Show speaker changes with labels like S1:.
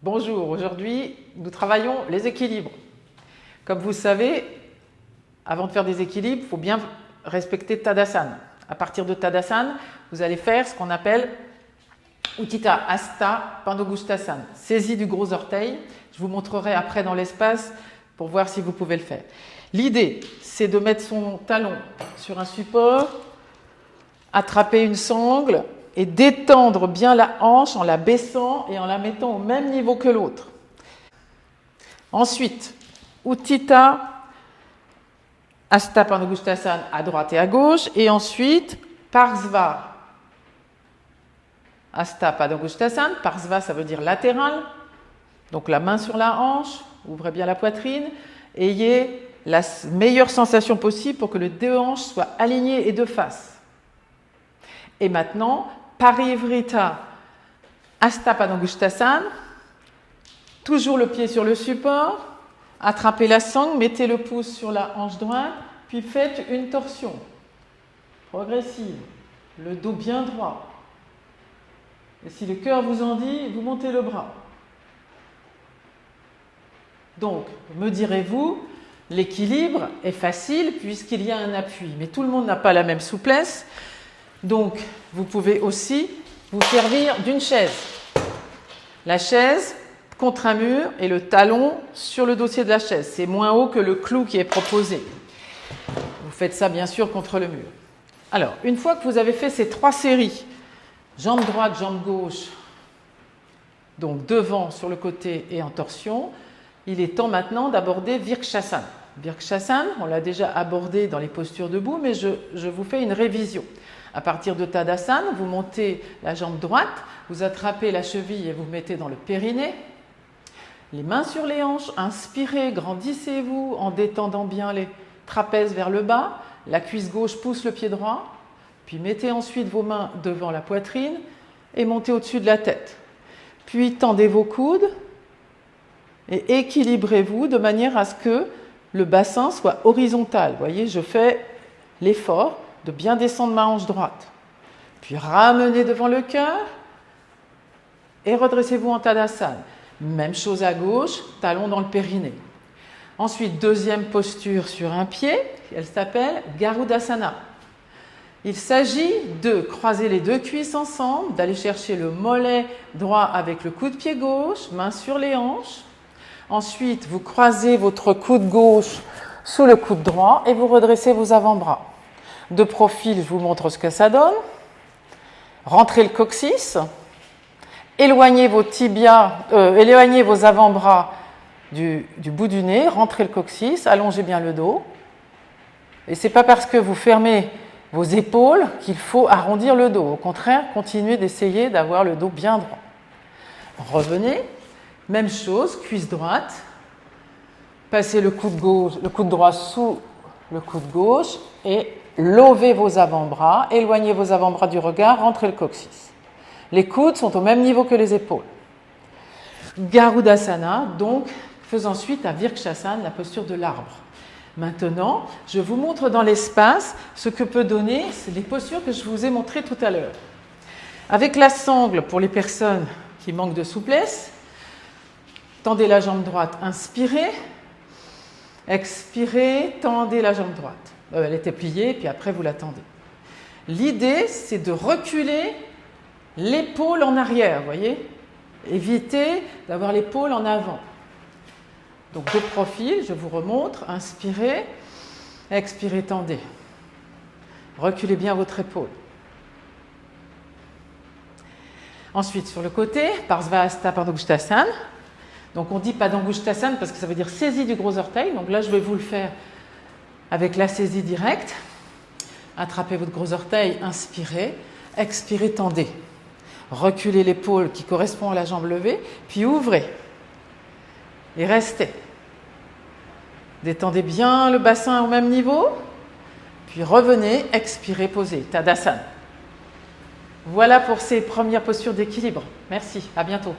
S1: Bonjour, aujourd'hui nous travaillons les équilibres. Comme vous savez, avant de faire des équilibres, il faut bien respecter Tadasana. À partir de Tadasana, vous allez faire ce qu'on appelle Uttita Asta Pandogustasana, saisie du gros orteil. Je vous montrerai après dans l'espace pour voir si vous pouvez le faire. L'idée, c'est de mettre son talon sur un support, attraper une sangle et d'étendre bien la hanche en la baissant et en la mettant au même niveau que l'autre. Ensuite, Uttita Asta Pandogustasana à droite et à gauche et ensuite Parsva Asta Padangustasana. Parsva, ça veut dire latéral. Donc la main sur la hanche, ouvrez bien la poitrine. Ayez la meilleure sensation possible pour que les deux hanches soient alignées et de face. Et maintenant, Parivrita Asta Padangustasana. Toujours le pied sur le support. Attrapez la sangle, mettez le pouce sur la hanche droite, puis faites une torsion progressive. Le dos bien droit. Et si le cœur vous en dit, vous montez le bras. Donc, me direz-vous, l'équilibre est facile puisqu'il y a un appui. Mais tout le monde n'a pas la même souplesse. Donc, vous pouvez aussi vous servir d'une chaise. La chaise contre un mur et le talon sur le dossier de la chaise. C'est moins haut que le clou qui est proposé. Vous faites ça bien sûr contre le mur. Alors, une fois que vous avez fait ces trois séries, jambe droite, jambe gauche, donc devant, sur le côté et en torsion, il est temps maintenant d'aborder Virkshasana. Virkshasana, on l'a déjà abordé dans les postures debout, mais je, je, vous fais une révision. À partir de Tadasana, vous montez la jambe droite, vous attrapez la cheville et vous mettez dans le périnée. Les mains sur les hanches, inspirez, grandissez-vous en détendant bien les trapèzes vers le bas. La cuisse gauche pousse le pied droit. Puis mettez ensuite vos mains devant la poitrine et montez au-dessus de la tête. Puis tendez vos coudes et équilibrez-vous de manière à ce que le bassin soit horizontal. Vous voyez, je fais l'effort de bien descendre ma hanche droite. Puis ramenez devant le cœur et redressez-vous en Tadasana. Même chose à gauche, talon dans le périnée. Ensuite, deuxième posture sur un pied, elle s'appelle Garudasana. Il s'agit de croiser les deux cuisses ensemble, d'aller chercher le mollet droit avec le coude pied gauche, main sur les hanches. Ensuite, vous croisez votre coude gauche sous le coude droit et vous redressez vos avant-bras. De profil, je vous montre ce que ça donne. Rentrez le coccyx, éloignez vos tibias, euh, éloignez vos avant-bras du, du, bout du nez, rentrez le coccyx, allongez bien le dos. Et c'est pas parce que vous fermez vos épaules qu'il faut arrondir le dos. Au contraire, continuez d'essayer d'avoir le dos bien droit. Revenez, même chose, cuisse droite. Passez le coude, gauche, le coude droit sous le coude gauche et levez vos avant-bras, éloignez vos avant-bras du regard, rentrez le coccyx. Les coudes sont au même niveau que les épaules. Garudasana, donc, faisant suite à Virkshasana, la posture de l'arbre. Maintenant, je vous montre dans l'espace ce que peut donner les postures que je vous ai montrées tout à l'heure. Avec la sangle, pour les personnes qui manquent de souplesse, tendez la jambe droite, inspirez, expirez, tendez la jambe droite. Elle était pliée, puis après vous la tendez. L'idée, c'est de reculer l'épaule en arrière, voyez Évitez d'avoir l'épaule en avant. Donc de profil, je vous remontre, inspirez, expirez, tendez. Reculez bien votre épaule. Ensuite, sur le côté, Parsvasta Padangustasana. Donc on dit Padangustasana parce que ça veut dire saisie du gros orteil. Donc là, je vais vous le faire avec la saisie directe. Attrapez votre gros orteil, inspirez, expirez, tendez. Reculez l'épaule qui correspond à la jambe levée, puis ouvrez et restez. Détendez bien le bassin au même niveau, puis revenez, expirez, posez. Tadasana. Voilà pour ces premières postures d'équilibre. Merci, à bientôt.